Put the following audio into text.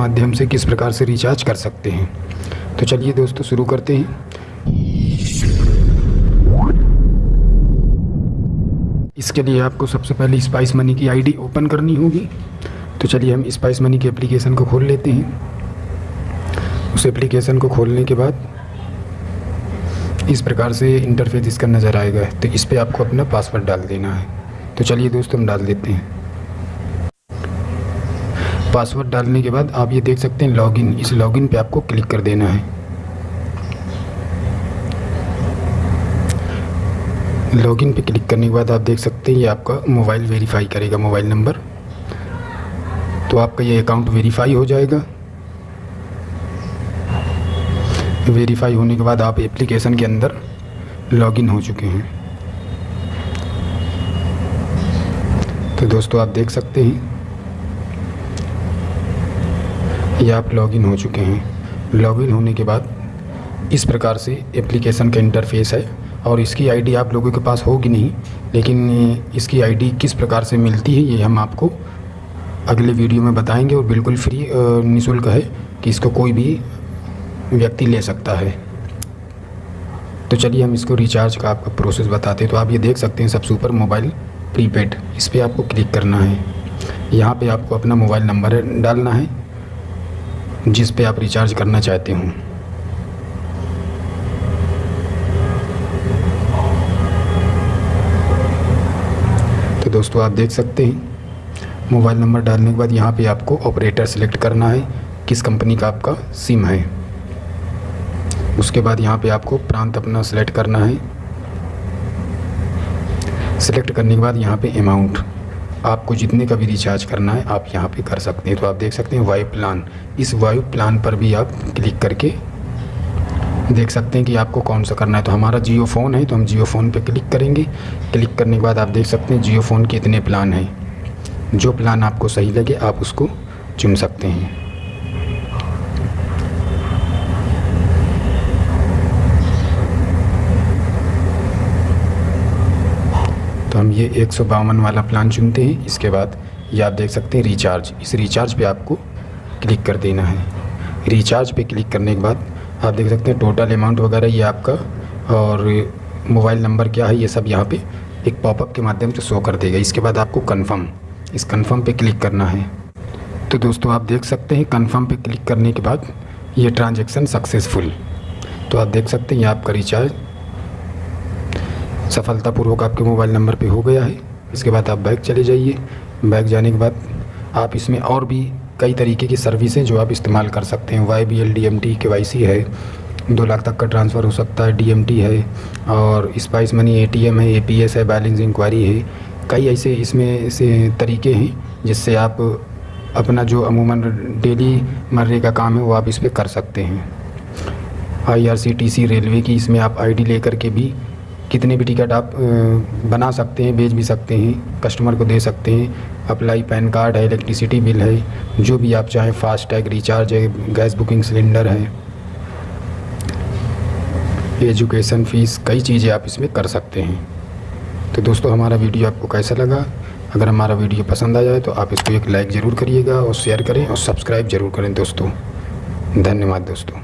माध्यम से किस प्रकार से रिचार्ज कर सकते हैं। तो चलिए दोस्तों, शुरू करते हैं। इसके लिए आपको सबसे पहले स्पाइस मनी की आईडी ओपन करनी होगी। तो चलिए हम स्पाइस मनी के एप्लीकेशन को खोल लेते हैं। उस एप्लीकेशन को खोलने के बाद इस प्रकार से इंटरफेस इसका नज़र आएगा। तो इस पर आपको अपना पासवर्ड डाल देना है। तो चलिए दोस्तों, हम डाल देते हैं। पासवर्ड डालने के बाद आप ये देख सकते हैं लॉगिन। इस लॉगिन पे आपको क्लिक कर देना है। लॉगिन पे क्लिक करने के बाद आप देख सकते हैं ये आपका मोबाइल वेरीफाई करेगा, मोबाइल नंबर। तो आपका ये अकाउंट वेरीफाई हो जाएगा। वेरीफाई होने के बाद आप एप्लीकेशन के अंदर लॉगिन हो चुके हैं। तो दोस्तों आप देख सकते हैं ये आप लॉगिन हो चुके हैं। लॉगिन होने के बाद इस प्रकार से एप्लीकेशन का इंटरफेस है और इसकी आईडी आप लोगों के पास होगी नहीं, लेकिन इसकी आईडी किस प्रकार से मिलती है, ये हम आपको अगले वीडियो में बताएँगे और बिल्कुल फ्री निःशुल्क है कि इसको कोई भी व्यक्ति ले सकता है। तो चलिए हम इसको रिचार्ज का आपका प्रोसेस बताते हैं। तो आप ये देख सकते हैं सबसे ऊपर मोबाइल प्रीपेड इस पर आपको क्लिक करना है। यहाँ पे आपको अपना मोबाइल नंबर डालना है। जिस पे आप रिचार्ज करना चाहते हों। तो दोस्तों, आप देख सकते हैं, मोबाइल नंबर डालने के बाद यहाँ पे आपको ऑपरेटर सेलेक्ट करना है, किस कंपनी का आपका सिम है। उसके बाद यहाँ पे आपको प्रांत अपना सेलेक्ट करना है। सेलेक्ट करने के बाद यहाँ पे अमाउंट आपको जितने का भी रिचार्ज करना है, आप यहाँ पे कर सकते हैं। तो आप देख सकते हैं वायु प्लान। इस वायु प्लान पर भी आप क्लिक करके देख सकते हैं कि आपको कौन सा करना है। तो हमारा जियो फ़ोन है तो हम जियो फ़ोन पर क्लिक करेंगे। क्लिक करने के बाद आप देख सकते हैं जियो फ़ोन के इतने प्लान हैं। जो प्लान आपको सही लगे, आप उसको चुन सकते हैं। तो हम ये एक सौ बावन वाला प्लान चुनते हैं। इसके बाद ये आप देख सकते हैं रिचार्ज इस रिचार्ज पे आपको क्लिक कर देना है। रिचार्ज पे क्लिक करने के बाद आप देख सकते हैं टोटल अमाउंट वगैरह ये आपका और मोबाइल नंबर क्या है, ये सब यहाँ पे एक पॉपअप के माध्यम से शो कर देगा। इसके बाद आपको कन्फर्म इस कन्फर्म पे क्लिक करना है। तो दोस्तों, आप देख सकते हैं कन्फर्म पे क्लिक करने के बाद ये ट्रांजेक्शन सक्सेसफुल तो आप देख सकते हैं ये आपका रिचार्ज सफलतापूर्वक आपके मोबाइल नंबर पे हो गया है। इसके बाद आप बैग चले जाइए। बैग जाने के बाद आप इसमें और भी कई तरीके की सर्विसें जो आप इस्तेमाल कर सकते हैं। Y B L D M T K Y C है। दो लाख तक का ट्रांसफ़र हो सकता है। डी एम टी है और spice money A T M है ए पी एस है बैलेंस इंक्वायरी है। कई ऐसे इसमें से तरीके हैं जिससे आप अपना जो अमूमन डेली मर्रे का काम है वो आप इस पर कर सकते हैं। I R C T C railway की इसमें आप आई डी लेकर के भी कितने भी टिकट आप बना सकते हैं, बेच भी सकते हैं, कस्टमर को दे सकते हैं, अप्लाई पैन कार्ड है, इलेक्ट्रिसिटी बिल है, जो भी आप चाहें, फास्टैग, रिचार्ज है, गैस बुकिंग सिलेंडर है, एजुकेशन फ़ीस, कई चीज़ें आप इसमें कर सकते हैं। तो दोस्तों, हमारा वीडियो आपको कैसा लगा? अगर हमारा वीडियो पसंद आ जाए तो आप इसको एक लाइक ज़रूर करिएगा और शेयर करें और सब्सक्राइब ज़रूर करें दोस्तों। धन्यवाद दोस्तों।